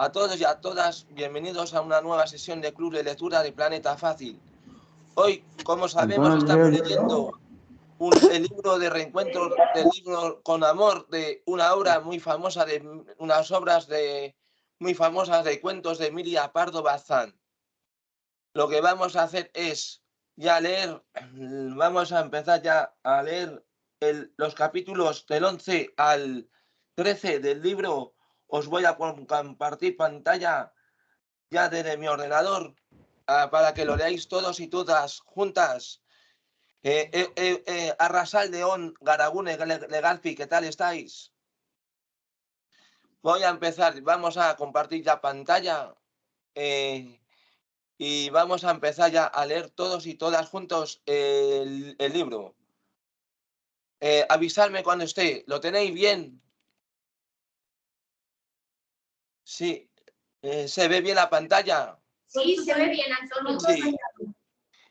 A todos y a todas, bienvenidos a una nueva sesión de Club de Lectura de Planeta Fácil. Hoy, como sabemos, estamos leyendo un, el libro de reencuentro del libro Con Amor, de una obra muy famosa, de unas obras de, muy famosas de cuentos de Emilia Pardo Bazán. Lo que vamos a hacer es ya leer, vamos a empezar ya a leer el, los capítulos del 11 al 13 del libro os voy a compartir pantalla ya desde mi ordenador uh, para que lo leáis todos y todas juntas. Eh, eh, eh, eh Arrasal León, Garagune, Legalfi, ¿qué tal estáis? Voy a empezar, vamos a compartir ya pantalla y vamos a empezar ya a leer todos y todas juntos el, el libro. Avisadme cuando esté, ¿lo tenéis bien? Sí. Eh, ¿Se ve bien la pantalla? Sí, se ve bien, Antonio. Sí.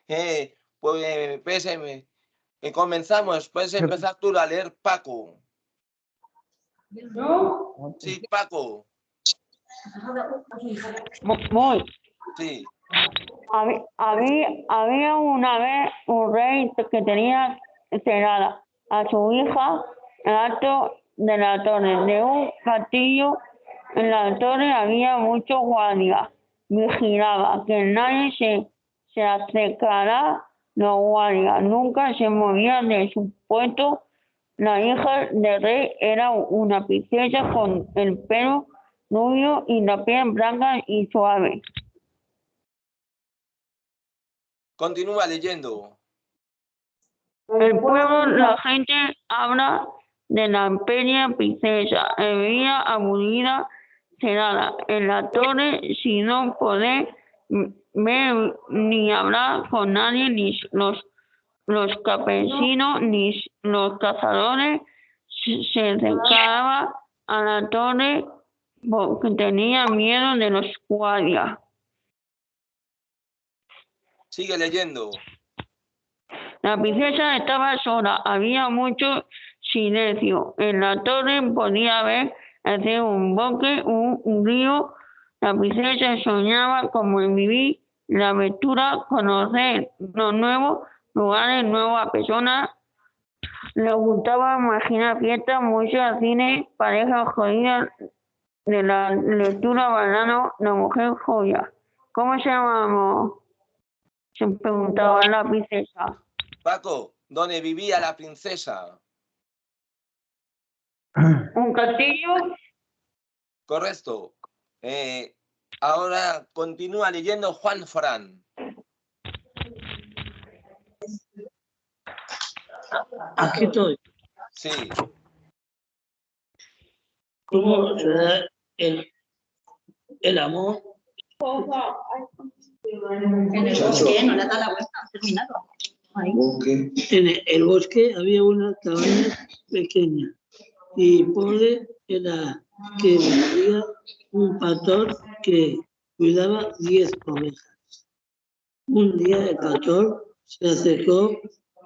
Eh, pues, pues eh, comenzamos. Puedes empezar tú a leer, Paco. ¿Yo? Sí, Paco. Voy. Sí. Había, había, había una vez un rey que tenía cenada a su hija en alto de la torre de un castillo en la torre había muchos guardias. Vigilaba que nadie se, se acercara. Los guardias nunca se movían de su puesto. La hija del rey era una princesa con el pelo rubio y la piel blanca y suave. Continúa leyendo. El pueblo, la gente habla de la pequeña princesa. Veía aburrida cerrada en la torre sin no poder ver ni hablar con nadie, ni los, los campesinos, ni los cazadores se acercaba a la torre porque tenía miedo de los guardias. Sigue leyendo. La princesa estaba sola, había mucho silencio. En la torre podía ver hacer un bosque, un, río. La princesa soñaba como en vivir la aventura, conocer los nuevos lugares, nuevas personas. Le gustaba imaginar fiestas, mucho cine, parejas jodidas de la lectura banano, la mujer joya. ¿Cómo se llamamos? Se preguntaba la princesa. Paco, ¿dónde vivía la princesa? Un castillo Correcto. Eh, ahora continúa leyendo Juan Forán. Aquí estoy. Sí. ¿Cómo el, el amor? En el bosque, no le da la vuelta, ha terminado. Ahí. En el, el bosque había una cabaña pequeña y pobre era que había un pastor que cuidaba diez ovejas. Un día el pastor se acercó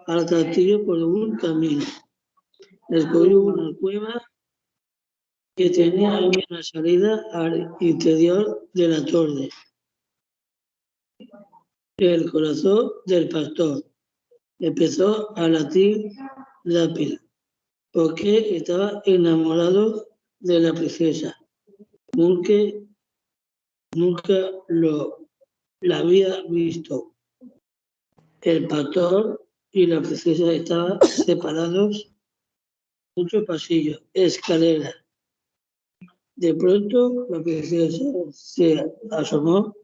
al castillo por un camino. Descubrió una cueva que tenía una salida al interior de la torre. El corazón del pastor empezó a latir rápido porque estaba enamorado de la princesa. Nunca, nunca lo la había visto. El pastor y la princesa estaban separados muchos pasillos, escalera. De pronto la princesa se asomó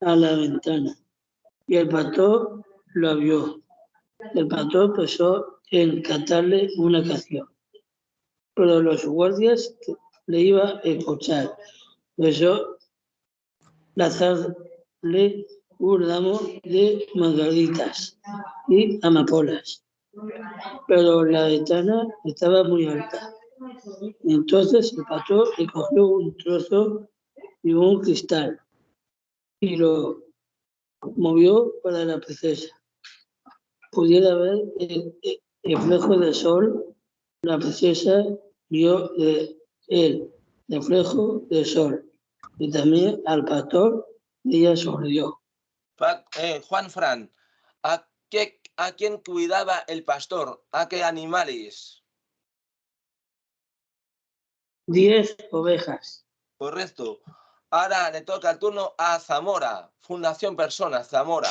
a la ventana y el pastor lo vio. El pastor empezó en cantarle una canción, pero los guardias le iba a escuchar. Por eso, lanzarle un ramo de margaritas y amapolas. Pero la ventana estaba muy alta. Entonces el pastor le cogió un trozo y un cristal y lo movió para la princesa. Pudiera ver el reflejo del sol, la princesa vio de el reflejo del sol Y también al pastor ella sonrió. Eh, Juan Fran, ¿a, qué, ¿a quién cuidaba el pastor? ¿A qué animales? Diez ovejas. Correcto. Ahora le toca el turno a Zamora, Fundación Personas, Zamora.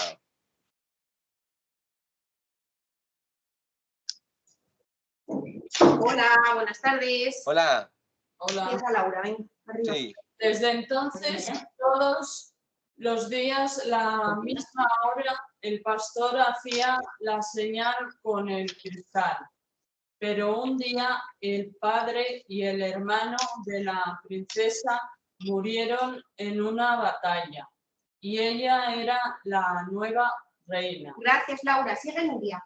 Hola, buenas tardes. Hola, Hola. Empieza Laura, ven, arriba. sí. Desde entonces, todos los días, la misma hora, el pastor hacía la señal con el cristal. Pero un día el padre y el hermano de la princesa murieron en una batalla y ella era la nueva reina. Gracias, Laura. Sigue Nuria.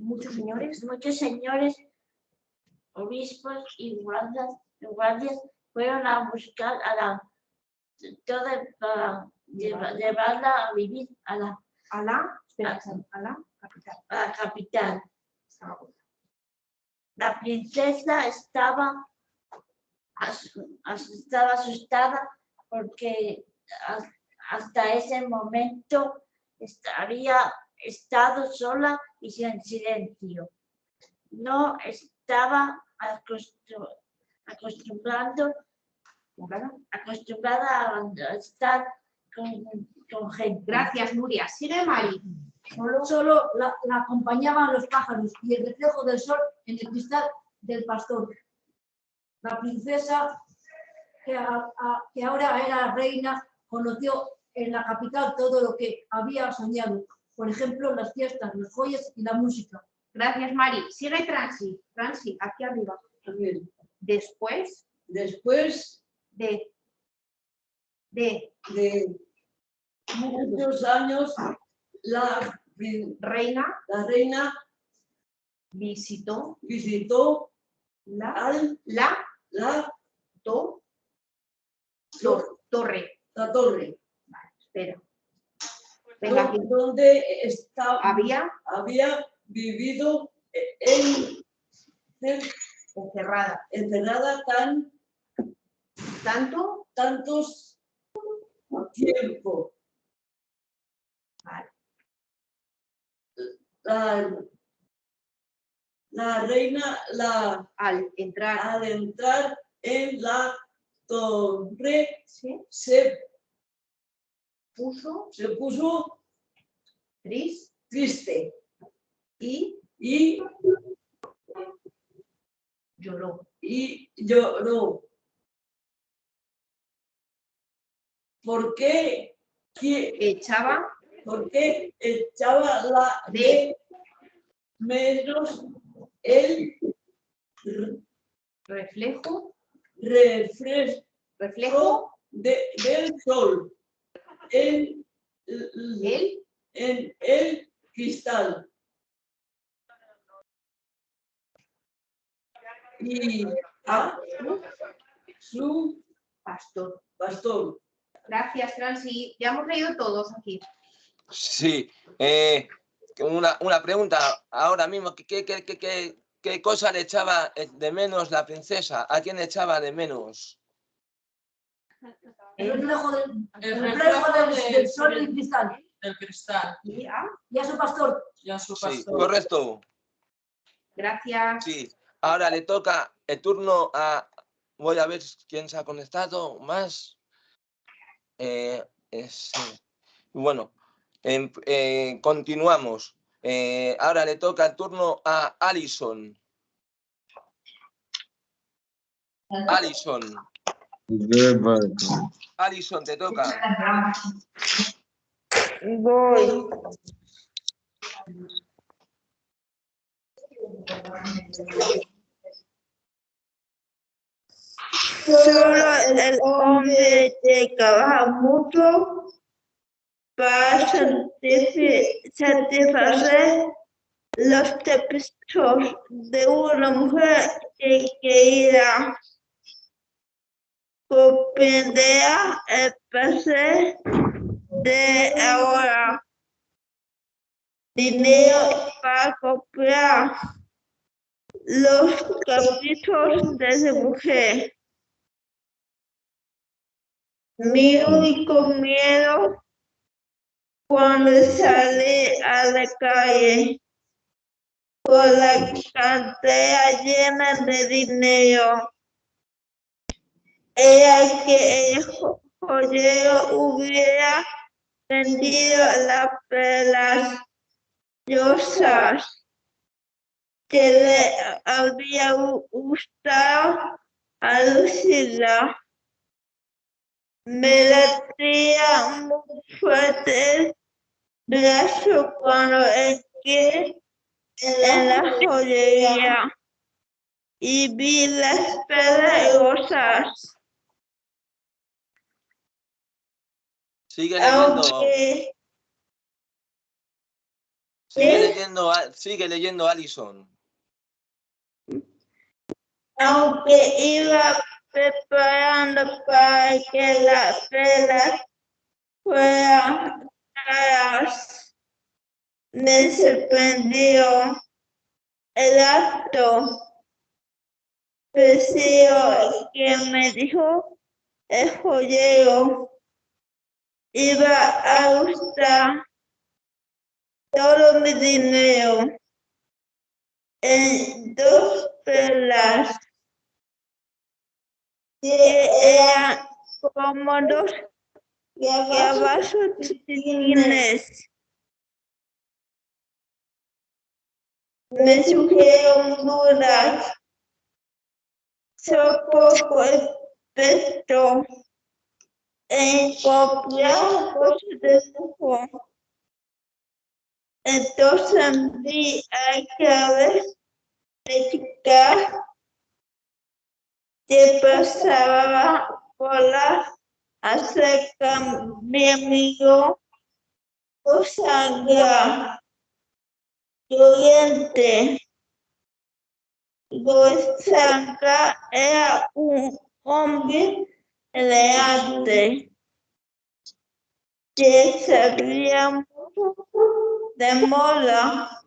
Muchos señores. muchos señores, obispos y guardias, guardias fueron a buscar a la toda para lleva- llevarla a vivir a la, A la, espera, a la capital. a la capital. La princesa estaba, asu- asu- estaba asustada porque has- hasta ese momento había estado sola y sin silencio. No estaba acostu- acostumbrando, acostumbrada a estar con, con gente. Gracias, Nuria. Sigue Mari. Solo, solo la, la acompañaban los pájaros y el reflejo del sol en el cristal del pastor. La princesa, que, a- a- que ahora era reina, conoció en la capital todo lo que había soñado. Por ejemplo, las fiestas, los joyas y la música. Gracias, Mari. Sigue Transi. Transi, aquí arriba. Después Después de, de de muchos años, la, reina la reina visitó visitó la, al, la la, to- tor- torre. la torre, Espera. Venga, aquí. donde estaba, Había había vivido en, en- encerrada encerrada tan tanto tantos tiempo. Vale. La, la reina, la, al entrar al entrar en la torre, se, puso se puso tris triste y y, lloró. y lloró. ¿Por qué? ¿Qui- Echaba ¿Por qué echaba la De. menos el reflejo, refresco reflejo, de- del sol en, él en el cristal? Y a su pastor. pastor. Gracias, Franci. Ya hemos leído todos aquí. Sí. eh, una, una pregunta ahora mismo. ¿qué, qué, qué, qué- qué- cosa le echaba de menos la princesa? ¿A quién le echaba de menos? El reflejo del, El reflejo del, de- del sol y el cristal. del cristal Y a- Y a su pastor. y a su Sí, pastor. correcto. Gracias. Sí. Ahora le toca el turno a. Voy a ver quién se ha conectado más. Eh, es- bueno, em- eh, continuamos. Eh, ahora le toca el turno a Alison. Alison. Alison, te toca. Voy. Solo el hombre que trabaja mucho para satisfacer los caprichos de una mujer que comprenderá el placer de ahora dinero para comprar los caprichos de esa mujer. Mi único miedo cuando salí a la calle con la cartera llena de dinero. Era que el jo- joyero hubiera vendido las perlas rosas que le había gu- gustado a Lucila. Me latía muy fuerte el brazo cuando entré en la joyería y vi las perlas rosas. Sigue leyendo. Aunque Sigue leyendo, sigue leyendo Alison. aunque iba preparando para que las velas fueran caras, me sorprendió el acto. Preciso que me dijo el joyero iba a gustar todo mi dinero en dos perlas que eran cómodos y abajo chiquitines. Me surgieron dudas. Soy poco experto en copiar cosas de lujo. Entonces vi a Chávez explicar que pasaba por la acerca mi amigo Osanga Llorente. Osanga era un hombre elegante que mucho de moda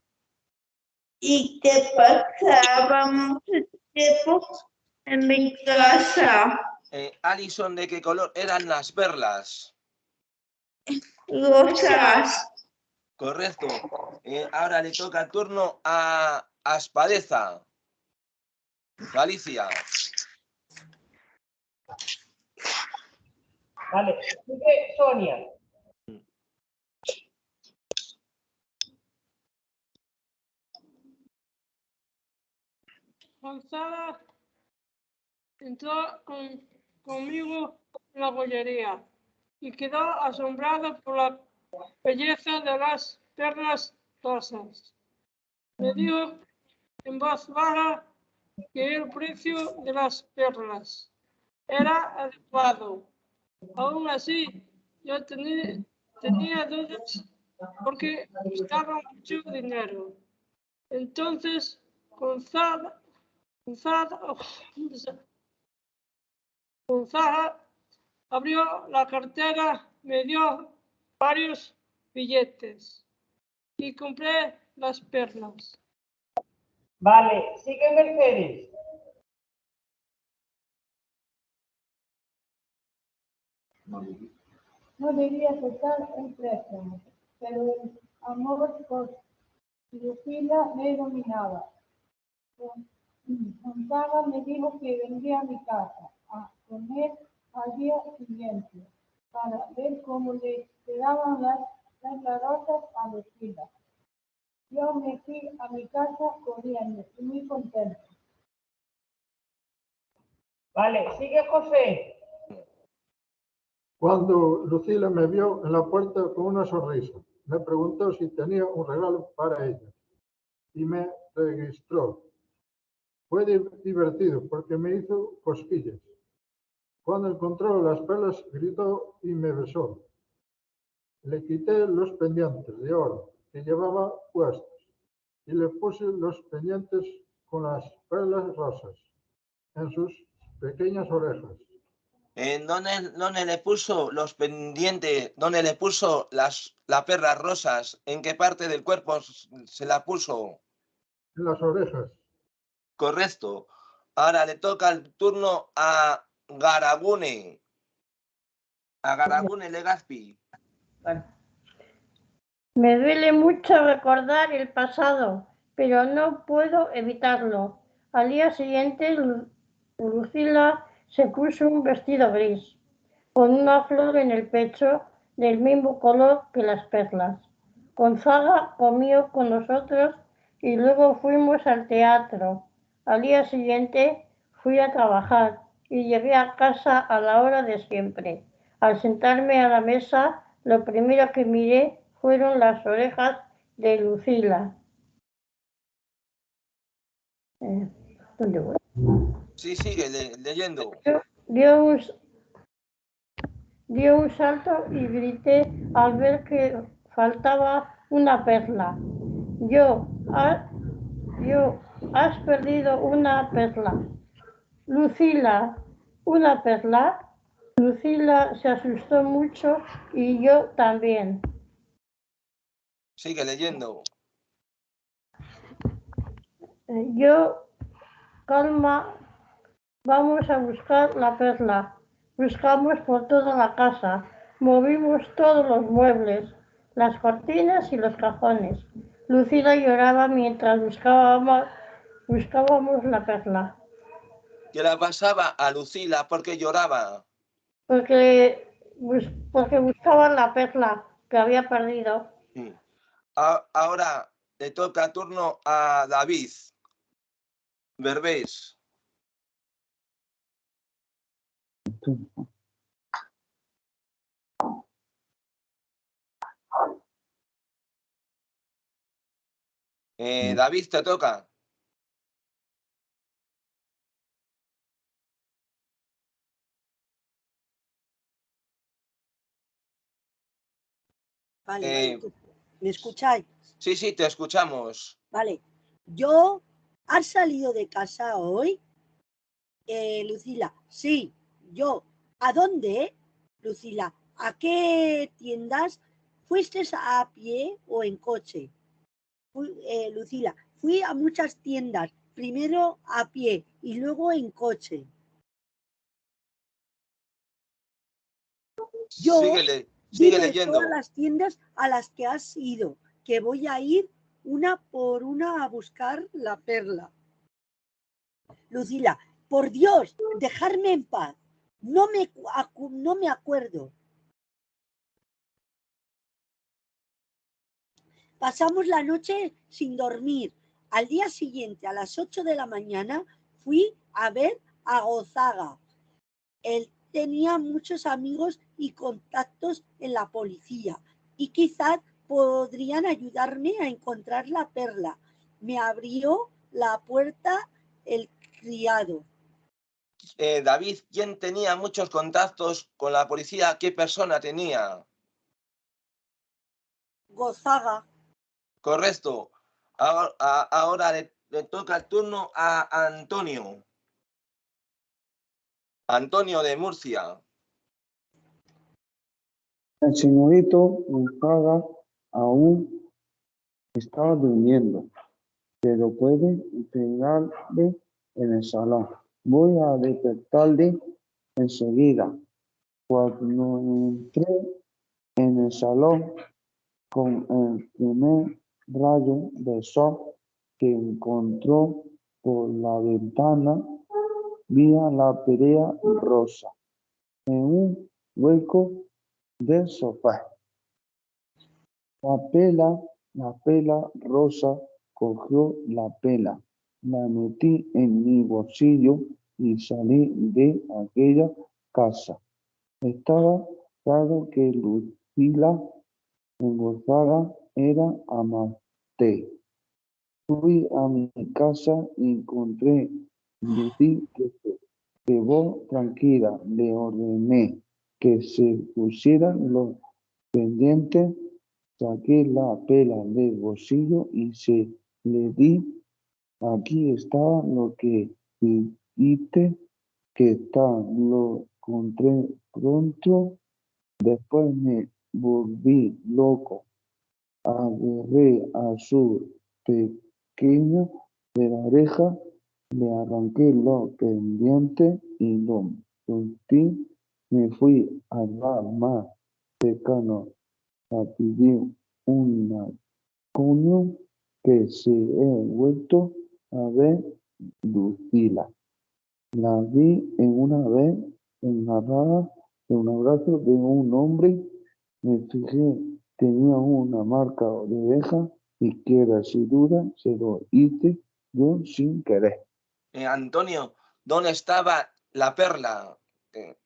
y que pasaba mucho tiempo en mi casa. Eh, Alison, ¿de qué color eran las perlas? Rosas. Correcto. Eh, ahora le toca el turno a Aspadeza. Galicia. Vale, sigue Sonia. Gonzala entró con- conmigo en la bollería y quedó asombrada por la belleza de las perlas rosas. Me dijo en voz baja que el precio de las perlas era adecuado. Aún así, yo tenía, dudas porque costaba mucho dinero. Entonces, Gonzaga, Gonzaga abrió la cartera, me dio varios billetes y compré las perlas. Vale, sigue Mercedes. No debía aceptar el préstamo, pero el amor por Lucila me dominaba. Gon- Gonzaga me dijo que vendría a mi casa a comer al día siguiente para ver cómo le quedaban las, las larosas a Lucila. Yo me fui a mi casa corriendo y muy contento. Vale, sigue José. Cuando Lucila me vio en la puerta con una sonrisa, me preguntó si tenía un regalo para ella y me registró. Fue di- divertido porque me hizo cosquillas. Cuando encontró las perlas, gritó y me besó. Le quité los pendientes de oro que llevaba puestos y le puse los pendientes con las perlas rosas en sus pequeñas orejas. ¿En dónde, dónde le puso los pendientes? ¿Dónde le puso las, las perlas rosas? ¿En qué parte del cuerpo se la puso? en las orejas. Correcto. Ahora le toca el turno a Garagune. A Garagune Legazpi. Me duele mucho recordar el pasado, pero no puedo evitarlo. Al día siguiente, Lu- Lucila se puso un vestido gris, con una flor en el pecho del mismo color que las perlas. Gonzaga comió con nosotros y luego fuimos al teatro. Al día siguiente fui a trabajar y llegué a casa a la hora de siempre. Al sentarme a la mesa, lo primero que miré fueron las orejas de Lucila. Eh, ¿Dónde voy? Sí, sigue le- leyendo. Dio un, dio un salto y grité al ver que faltaba una perla. Yo, ha- yo, has perdido una perla. Lucila, ¿una perla? Lucila se asustó mucho y yo también. Sigue leyendo. Eh, Yo, calma, vamos a buscar la perla. Buscamos por toda la casa, movimos todos los muebles, las cortinas y los cajones. Lucila lloraba mientras buscábamos, buscábamos la perla, ¿Qué le pasaba a Lucila porque lloraba? porque, porque buscaban la perla que había perdido. Ahora le toca turno a David. Berbés. Eh, David, te toca. Vale, Eh, ¿me escucháis? Sí, sí, te escuchamos. Vale, yo, ¿has salido de casa hoy? Eh, Lucila, sí, yo. ¿A dónde? Lucila, ¿a qué tiendas? ¿Fuiste a pie o en coche? Fui- eh, Lucila, fui a muchas tiendas, primero a pie y luego en coche. Yo Síguele, sigue leyendo. todas las tiendas a las que has ido, que voy a ir una por una a buscar la perla. Lucila, por Dios, dejarme en paz. No me, no me acuerdo. Pasamos la noche sin dormir. Al día siguiente, a las 8 de la mañana, fui a ver a Gozaga. Él tenía muchos amigos y contactos en la policía y quizás podrían ayudarme a encontrar la perla. Me abrió la puerta el criado. Eh, David, ¿quién tenía muchos contactos con la policía? ¿Qué persona tenía? Gozaga. Correcto. Ahora, a- ahora le, le toca el turno a Antonio. Antonio de Murcia. El señorito Gonzaga aún estaba durmiendo, pero puede pegarle en el salón. Voy a despertarle enseguida. Cuando entré en el salón con el primer rayo de sol que encontró por la ventana, vi a la pelea rosa en un hueco del sofá. La pela, la pela rosa cogió la pela, la metí en mi bolsillo y salí de aquella casa. Estaba claro que Lucila Gonzaga era amante. Fui a mi casa y encontré Lucy que se tranquila. Le ordené que se pusieran los pendientes, saqué la pela del bolsillo y se le di. Aquí está lo que dijiste que está, lo encontré pronto. Después me volví loco. Agarré a su pequeño de la oreja, Le arranqué los pendientes y lo solté. Me fui al bar más cercano a pedir una coño que se he vuelto a ver Lucila. La vi en una vez engarrada en un abrazo de un hombre. Me fijé, tenía una marca de que era sin duda se lo hice yo sin querer. Eh, Antonio, ¿dónde estaba la perla que,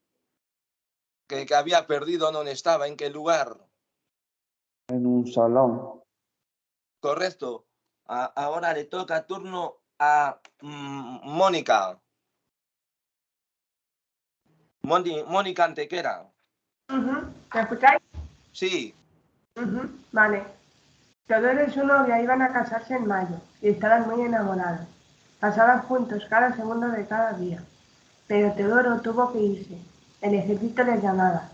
que, que había perdido? ¿Dónde estaba? ¿En qué lugar? En un salón. Correcto. A- ahora le toca turno a mm, Mónica. Mónica Antequera. Ujú. ¿Me escucháis? Sí, Ujú, Vale. Teodoro y su novia iban a casarse en mayo y estaban muy enamorados. Pasaban juntos cada segundo de cada día. Pero Teodoro tuvo que irse. El ejército les llamaba.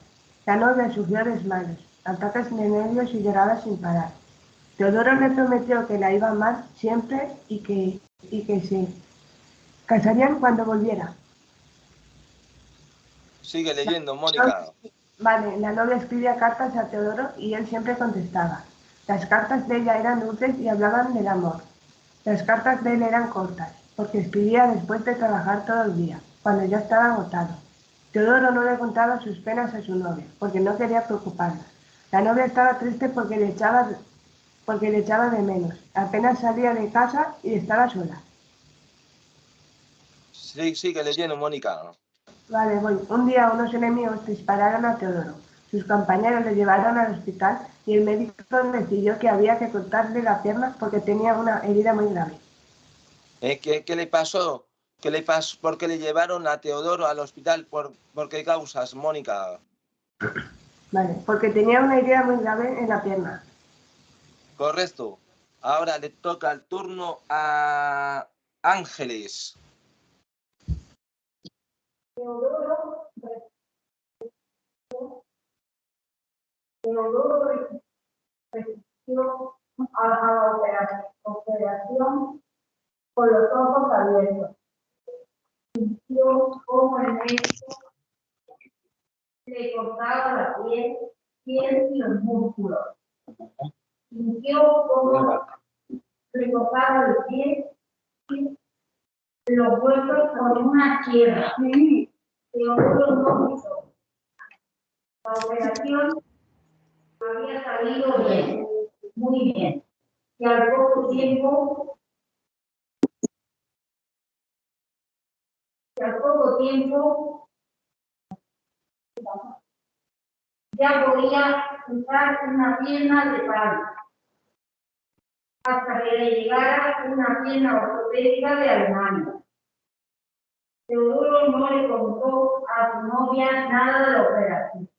La novia sufrió desmayos, ataques de nervios y lloraba sin parar. Teodoro le prometió que la iba a amar siempre y que, y que se casarían cuando volviera. sigue leyendo, Mónica. Vale, la novia escribía cartas a Teodoro y él siempre contestaba. Las cartas de ella eran dulces y hablaban del amor. Las cartas de él eran cortas, porque escribía después de trabajar todo el día, cuando ya estaba agotado. Teodoro no le contaba sus penas a su novia, porque no quería preocuparla. La novia estaba triste porque le echaba, porque le echaba de menos. Apenas salía de casa y estaba sola. Sí, sigue leyendo, Mónica. Vale, voy. Un día unos enemigos dispararon a Teodoro. Sus compañeros le llevaron al hospital y el médico decidió que había que cortarle la pierna porque tenía una herida muy grave. Eh, ¿qué, qué le pasó? ¿Qué le pasó? ¿Por qué le llevaron a Teodoro al hospital? ¿Por, por qué causas, Mónica? Vale, porque tenía una herida muy grave en la pierna. Correcto. Ahora le toca el turno a Ángeles. Teodoro resistió a la opera- operación con los ojos abiertos. Sintió como el médico le cortaba la piel, piel y los músculos. Sintió como le cortaba el piel y los huesos con una no quiso. La operación había salido bien, muy bien. Y al poco tiempo, y al poco tiempo, ya podía usar una pierna de palo, hasta que le llegara una pierna ortopédica de Alemania. Teodoro no le contó a su novia nada de la operación,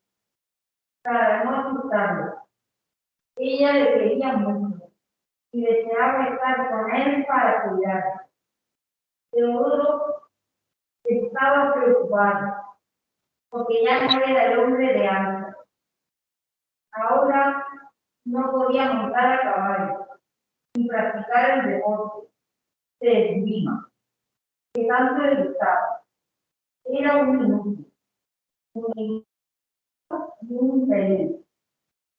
para no asustarlo. Ella le quería mucho y deseaba estar con él para cuidarlo. Teodoro estaba preocupado, porque ya no era el hombre de antes. Ahora no podía montar a caballo, ni practicar el deporte de esgrima, que tanto le gustaba. Era un inútil, un inútil y un infeliz.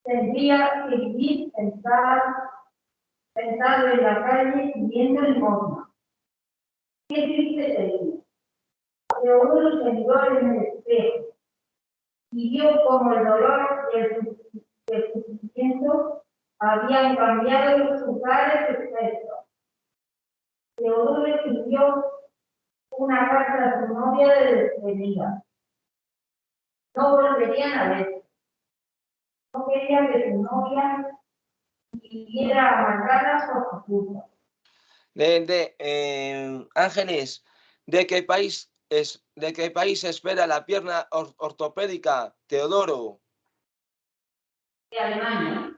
Tendría que vivir sentado, en la calle pidiendo limosna. Qué triste sería. Se miró en el espejo y vio como el dolor y el sufrimiento habían cambiado sus caras expresos. Teodoro escribió una carta a su novia de despedida. No volverían a verse. No quería que su novia viviera amargada por su culpa. De, de, eh, Ángeles, ¿de qué país es, de qué país espera la pierna or- ortopédica, Teodoro? De Alemania.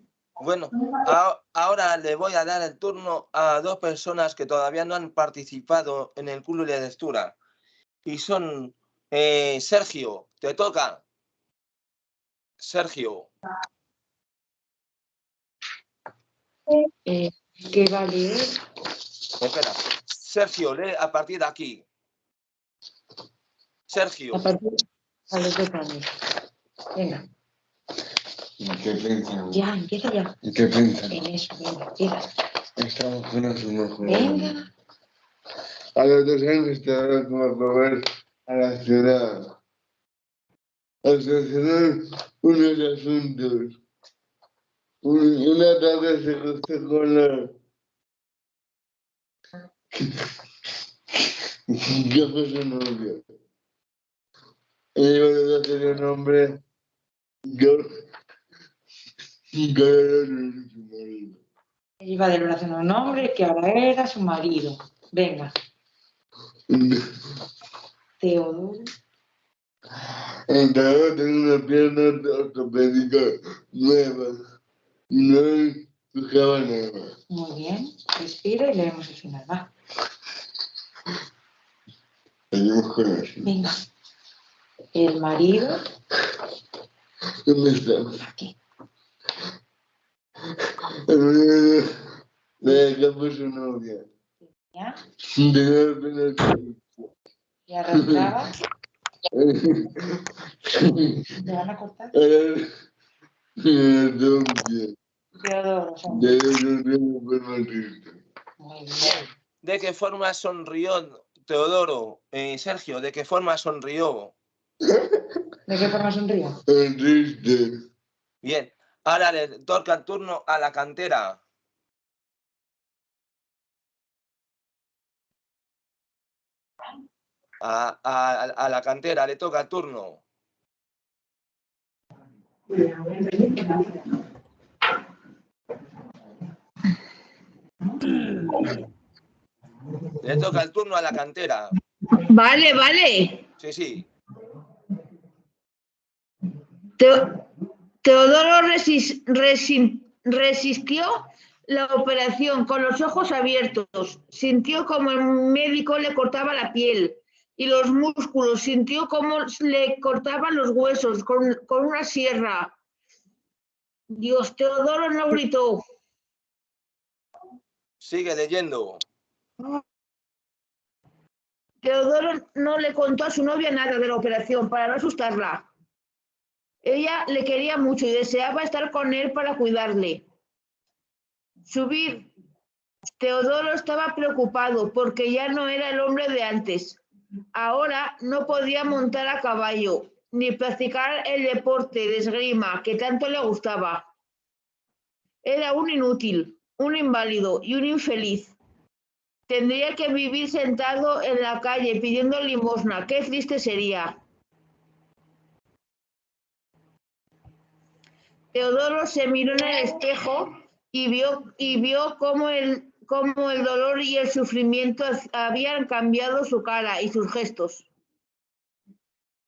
Bueno, a- ahora le voy a dar el turno a dos personas que todavía no han participado en el club de lectura. Y son eh, Sergio, te toca. Sergio, Eh, ¿Qué va a leer? espera. Sergio, lee a partir de aquí. Sergio, A partir a los dos años. Venga, ¿Y qué piensan? ya, empieza ya. ¿Y qué piensan? En eso, venga, empieza. Estamos con su mejor. Venga. A los dos años estaba como volver a la ciudad. A solucionar unos asuntos. Un- Una tarde se cruzó con la... ¿Qué fue su novio? Ella iba a tener un nombre... Yo... Que era su marido. Iba de relación a un hombre que ahora era su marido. Venga, Teodoro. Entonces tengo una pierna ortopédica nueva. No escuchaba nada. Muy bien, respira y leemos el final. Va, Seguimos con eso. venga. El marido. ¿Dónde está? Aquí. Le dejamos su novia. ¿Ya? Tenía apenas... Y arrastraba. ¿Te van a cortar? Teodoro. bien. ¿de qué forma sonrió Teodoro? Eh, Sergio, ¿de qué forma sonrió? ¿De qué forma triste. Bien, ahora le toca el turno a la cantera. A, a- a la cantera le toca el turno. Le toca el turno a la cantera. Vale, vale. Sí, sí. Teo- Teodoro resis- resi- resistió la operación con los ojos abiertos. Sintió como el médico le cortaba la piel y los músculos. Sintió como le cortaban los huesos con, con una sierra. Dios, Teodoro no gritó. Sigue leyendo. Teodoro no le contó a su novia nada de la operación para no asustarla. Ella le quería mucho y deseaba estar con él para cuidarle. Subir. Teodoro estaba preocupado porque ya no era el hombre de antes. Ahora no podía montar a caballo ni practicar el deporte de esgrima que tanto le gustaba. Era un inútil, un inválido y un infeliz. Tendría que vivir sentado en la calle pidiendo limosna. Qué triste sería. Teodoro se miró en el espejo y vio, y vio cómo, el, cómo el dolor y el sufrimiento habían cambiado su cara y sus gestos.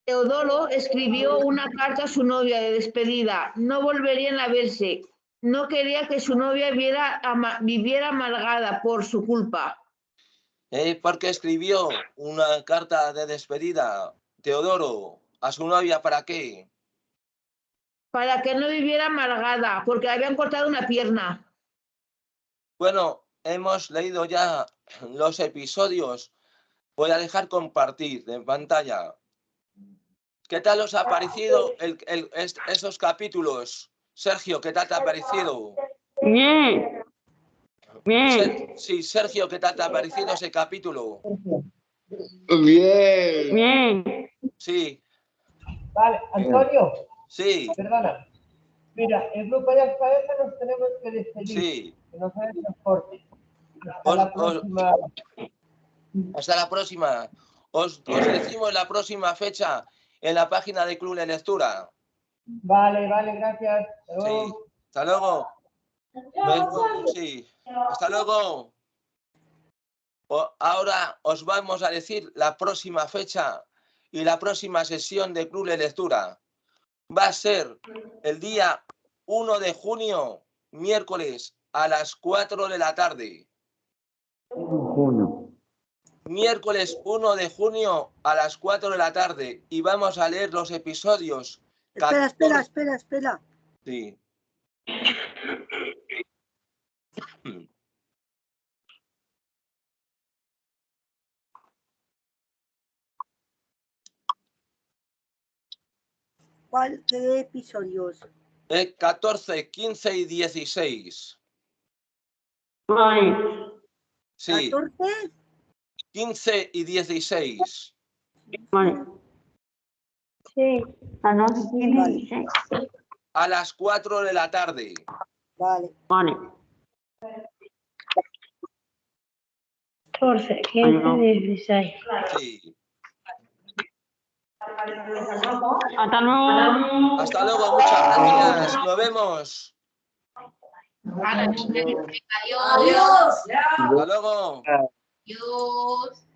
Teodoro escribió una carta a su novia de despedida. No volverían a verse. No quería que su novia viviera amargada por su culpa. Eh, porque escribió una carta de despedida, Teodoro, a su novia, ¿para qué? Para que no viviera amargada, porque le habían cortado una pierna. Bueno, hemos leído ya los episodios. Voy a dejar compartir en pantalla. ¿Qué tal os ha parecido el- el- est- esos capítulos? Sergio, ¿qué tal te ha parecido? Bien. Bien. Sí, Sergio, ¿qué tal te ha parecido ese capítulo? Bien. Bien. Sí, Vale, Antonio, sí, perdona. Mira, el grupo de alfabeto nos tenemos que despedir. sí. Que no se transporte. Hasta Os- la os- próxima. Hasta la próxima. Os, os decimos la próxima fecha en la página de Club de Lectura. Vale, vale, gracias. Hasta Sí. luego. Hasta luego. Sí. Hasta luego. Ahora os vamos a decir la próxima fecha y la próxima sesión de Club de Lectura. Va a ser el día 1 de junio, miércoles, a las 4 de la tarde. Junio. Miércoles 1 de junio a las 4 de la tarde. Y vamos a leer los episodios. Espera, espera, 14 espera, espera. Sí. ¿Cuál, ¿Qué episodios? Eh, 14, 15 y 16. Vale. Sí, ¿14? 15 y 16. Vale. Sí. A las 16. A las 4 de la tarde. Vale. Vale. 14, 15, 16. Sí. Hasta luego. Hasta luego, muchas gracias. Nos vemos. Adiós. Hasta luego. Adiós.